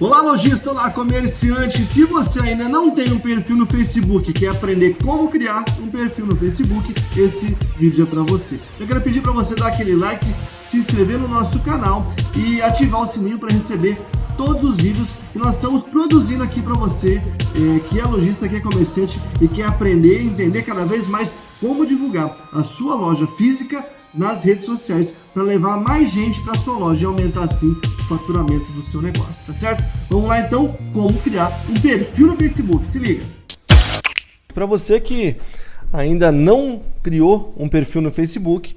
Olá lojista, olá comerciante, se você ainda não tem um perfil no Facebook e quer aprender como criar um perfil no Facebook, esse vídeo é para você. Eu quero pedir para você dar aquele like, se inscrever no nosso canal e ativar o sininho para receber todos os vídeos que nós estamos produzindo aqui para você é, que é lojista, que é comerciante e quer aprender e entender cada vez mais como divulgar a sua loja física nas redes sociais para levar mais gente para sua loja e aumentar assim o faturamento do seu negócio, tá certo? Vamos lá então, como criar um perfil no Facebook, se liga! Para você que ainda não criou um perfil no Facebook,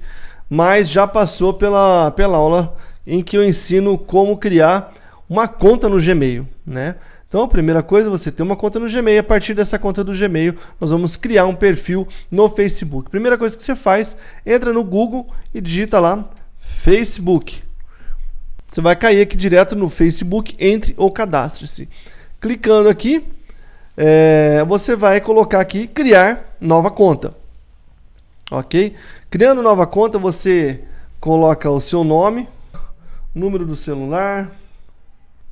mas já passou pela, pela aula em que eu ensino como criar uma conta no Gmail, né? Então, a primeira coisa, você tem uma conta no Gmail. A partir dessa conta do Gmail, nós vamos criar um perfil no Facebook. Primeira coisa que você faz, entra no Google e digita lá Facebook. Você vai cair aqui direto no Facebook, entre ou cadastre-se. Clicando aqui, é, você vai colocar aqui criar nova conta. Ok? Criando nova conta, você coloca o seu nome, número do celular,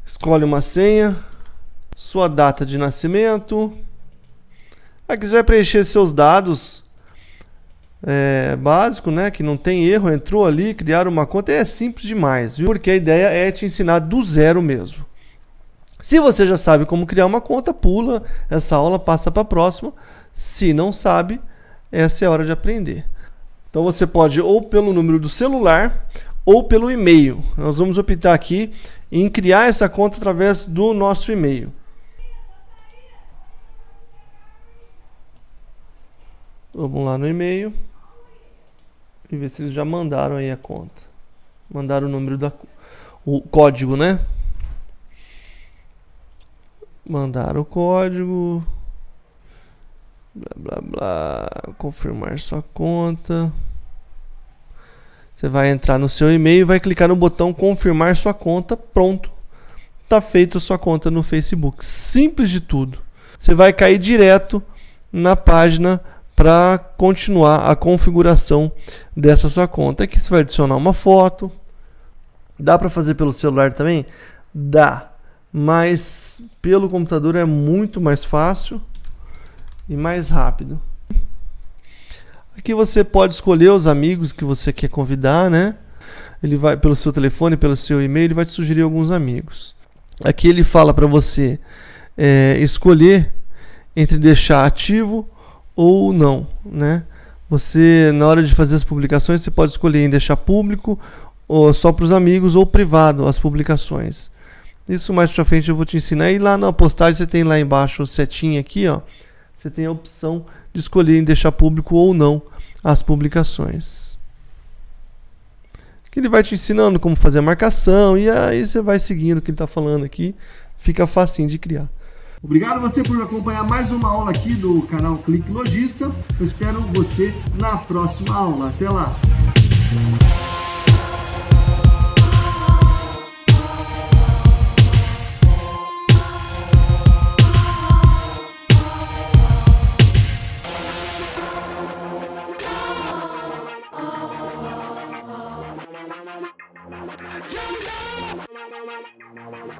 escolhe uma senha sua data de nascimento. Aqui você vai preencher seus dados é, básico, né? Que não tem erro, entrou ali, criar uma conta é simples demais, viu? Porque a ideia é te ensinar do zero mesmo. Se você já sabe como criar uma conta, pula essa aula, passa para a próxima. Se não sabe, essa é a hora de aprender. Então você pode ou pelo número do celular ou pelo e-mail. Nós vamos optar aqui em criar essa conta através do nosso e-mail. Vamos lá no e-mail e ver se eles já mandaram aí a conta. Mandaram o número da o código, né? Mandaram o código. Blá blá blá. Confirmar sua conta. Você vai entrar no seu e-mail e vai clicar no botão confirmar sua conta. Pronto. Tá feita a sua conta no Facebook. Simples de tudo. Você vai cair direto na página para continuar a configuração dessa sua conta. Aqui você vai adicionar uma foto. Dá para fazer pelo celular também? Dá, mas pelo computador é muito mais fácil e mais rápido. Aqui você pode escolher os amigos que você quer convidar, né? Ele vai pelo seu telefone, pelo seu e-mail, ele vai te sugerir alguns amigos. Aqui ele fala para você é, escolher entre deixar ativo ou não, né? Você, na hora de fazer as publicações, você pode escolher em deixar público, ou só para os amigos, ou privado as publicações. Isso mais para frente eu vou te ensinar. E lá na postagem você tem lá embaixo o setinho aqui, ó. Você tem a opção de escolher em deixar público ou não as publicações. Que ele vai te ensinando como fazer a marcação e aí você vai seguindo o que ele está falando aqui. Fica facinho de criar. Obrigado você por acompanhar mais uma aula aqui do canal Clique Logista. Eu espero você na próxima aula. Até lá!